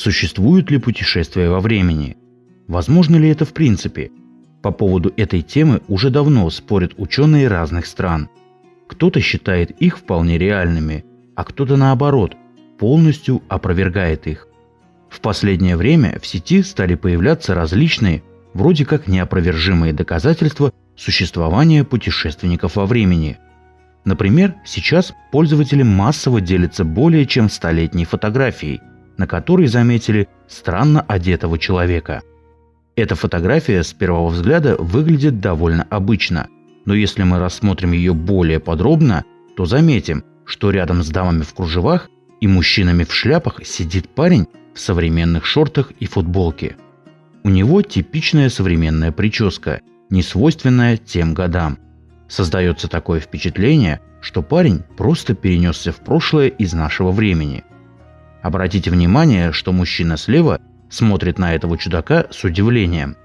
Существуют ли путешествия во времени? Возможно ли это в принципе? По поводу этой темы уже давно спорят ученые разных стран. Кто-то считает их вполне реальными, а кто-то наоборот, полностью опровергает их. В последнее время в сети стали появляться различные, вроде как неопровержимые доказательства существования путешественников во времени. Например, сейчас пользователи массово делятся более чем столетней фотографией, на которой заметили странно одетого человека. Эта фотография с первого взгляда выглядит довольно обычно, но если мы рассмотрим ее более подробно, то заметим, что рядом с дамами в кружевах и мужчинами в шляпах сидит парень в современных шортах и футболке. У него типичная современная прическа, не свойственная тем годам. Создается такое впечатление, что парень просто перенесся в прошлое из нашего времени. Обратите внимание, что мужчина слева смотрит на этого чудака с удивлением.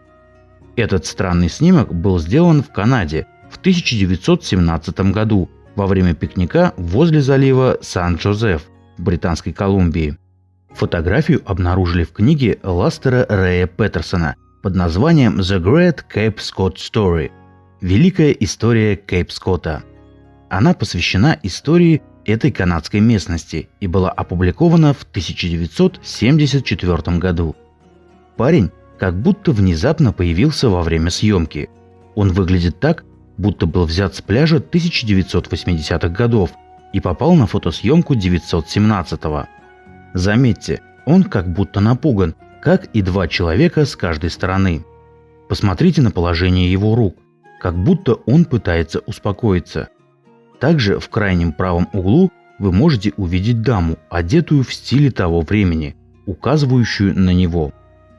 Этот странный снимок был сделан в Канаде в 1917 году во время пикника возле залива Сан-Джозеф в Британской Колумбии. Фотографию обнаружили в книге Ластера Рэя Петерсона под названием «The Great Cape Scott Story» – «Великая история Кейп Скотта». Она посвящена истории этой канадской местности и была опубликована в 1974 году. Парень как будто внезапно появился во время съемки. Он выглядит так, будто был взят с пляжа 1980-х годов и попал на фотосъемку 917-го. Заметьте, он как будто напуган, как и два человека с каждой стороны. Посмотрите на положение его рук, как будто он пытается успокоиться. Также в крайнем правом углу вы можете увидеть даму, одетую в стиле того времени, указывающую на него.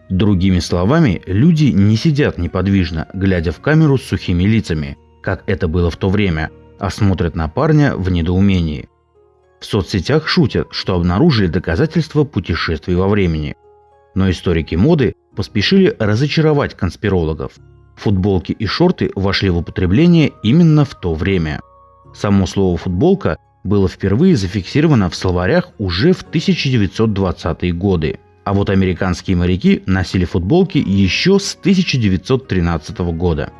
Другими словами, люди не сидят неподвижно, глядя в камеру с сухими лицами, как это было в то время, а смотрят на парня в недоумении. В соцсетях шутят, что обнаружили доказательства путешествий во времени. Но историки моды поспешили разочаровать конспирологов. Футболки и шорты вошли в употребление именно в то время. Само слово «футболка» было впервые зафиксировано в словарях уже в 1920-е годы. А вот американские моряки носили футболки еще с 1913 года.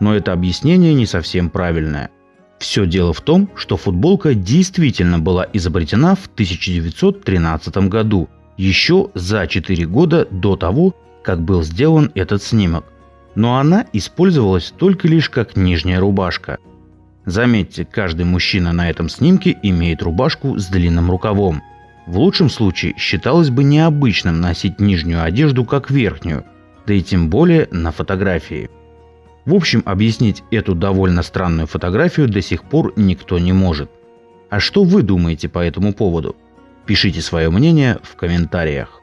Но это объяснение не совсем правильное. Все дело в том, что футболка действительно была изобретена в 1913 году, еще за 4 года до того, как был сделан этот снимок. Но она использовалась только лишь как нижняя рубашка. Заметьте, каждый мужчина на этом снимке имеет рубашку с длинным рукавом. В лучшем случае считалось бы необычным носить нижнюю одежду как верхнюю, да и тем более на фотографии. В общем, объяснить эту довольно странную фотографию до сих пор никто не может. А что вы думаете по этому поводу? Пишите свое мнение в комментариях.